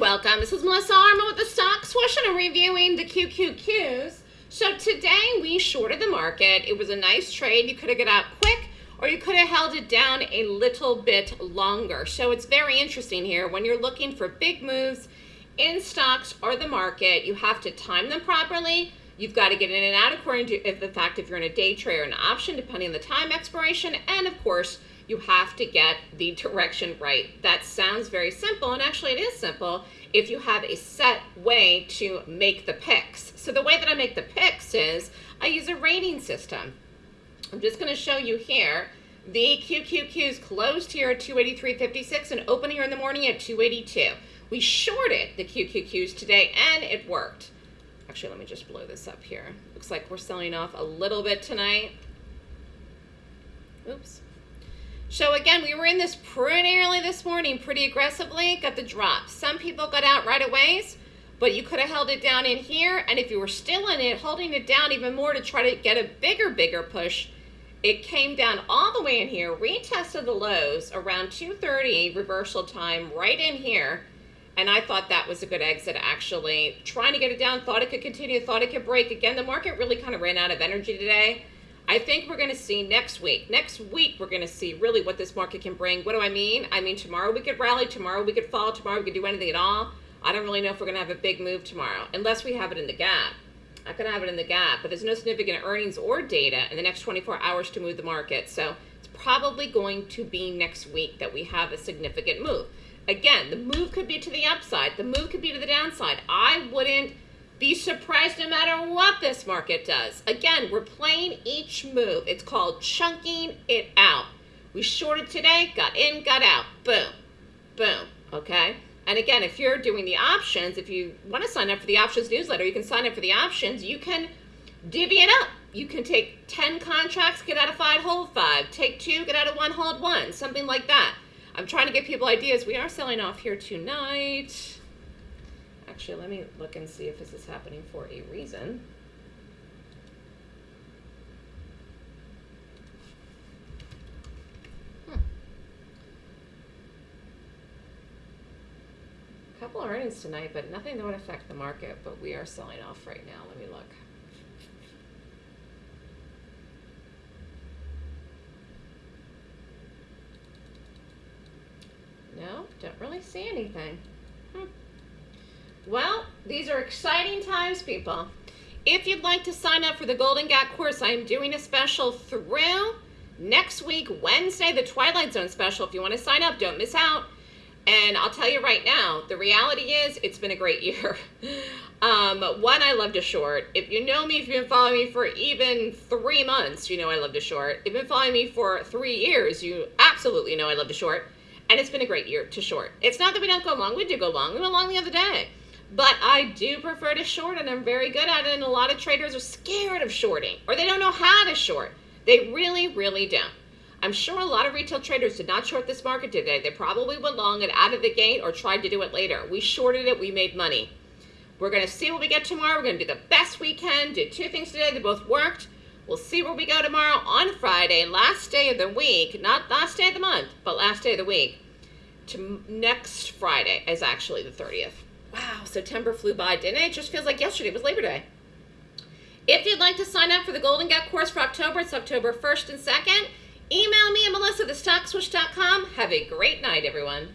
welcome. This is Melissa Armo with the Stock Swoosh and I'm reviewing the QQQs. So today we shorted the market. It was a nice trade. You could have got out quick or you could have held it down a little bit longer. So it's very interesting here. When you're looking for big moves in stocks or the market, you have to time them properly. You've got to get in and out according to the fact if you're in a day trade or an option, depending on the time expiration. And of course, you have to get the direction right. That sounds very simple, and actually it is simple if you have a set way to make the picks. So the way that I make the picks is I use a rating system. I'm just going to show you here. The QQQs closed here at 283.56 and open here in the morning at 282. We shorted the QQQs today and it worked. Actually, let me just blow this up here. Looks like we're selling off a little bit tonight. Oops. So again, we were in this pretty early this morning, pretty aggressively, got the drop. Some people got out right away, but you could have held it down in here. And if you were still in it, holding it down even more to try to get a bigger, bigger push, it came down all the way in here, retested the lows around 2.30 reversal time right in here. And I thought that was a good exit, actually. Trying to get it down, thought it could continue, thought it could break. Again, the market really kind of ran out of energy today. I think we're going to see next week. Next week, we're going to see really what this market can bring. What do I mean? I mean, tomorrow we could rally, tomorrow we could fall, tomorrow we could do anything at all. I don't really know if we're going to have a big move tomorrow, unless we have it in the gap. I could have it in the gap, but there's no significant earnings or data in the next 24 hours to move the market. So it's probably going to be next week that we have a significant move. Again, the move could be to the upside. The move could be to the downside. I wouldn't be surprised no matter what this market does. Again, we're playing each move. It's called chunking it out. We shorted today, got in, got out. Boom, boom, okay? And again, if you're doing the options, if you want to sign up for the options newsletter, you can sign up for the options. You can divvy it up. You can take 10 contracts, get out of five, hold five. Take two, get out of one, hold one. Something like that. I'm trying to give people ideas. We are selling off here tonight. Actually, let me look and see if this is happening for a reason. Hmm. couple of earnings tonight, but nothing that would affect the market, but we are selling off right now. Let me look. No, don't really see anything. Hmm. Well, these are exciting times, people. If you'd like to sign up for the Golden Gap course, I am doing a special through next week, Wednesday, the Twilight Zone special. If you want to sign up, don't miss out. And I'll tell you right now, the reality is it's been a great year. um, one, I love to short. If you know me, if you've been following me for even three months, you know I love to short. If you've been following me for three years, you absolutely know I love to short. And it's been a great year to short. It's not that we don't go long. We do go long. We went long the other day. But I do prefer to short, and I'm very good at it. And a lot of traders are scared of shorting, or they don't know how to short. They really, really don't. I'm sure a lot of retail traders did not short this market today. They probably went long and out of the gate or tried to do it later. We shorted it. We made money. We're going to see what we get tomorrow. We're going to do the best we can. Did two things today. They both worked. We'll see where we go tomorrow on Friday, last day of the week. Not last day of the month, but last day of the week. To next Friday is actually the 30th. Wow, September flew by, didn't it? It just feels like yesterday was Labor Day. If you'd like to sign up for the Golden Gap course for October, it's October 1st and 2nd. Email me at melissa, thestockswoosh.com. Have a great night, everyone.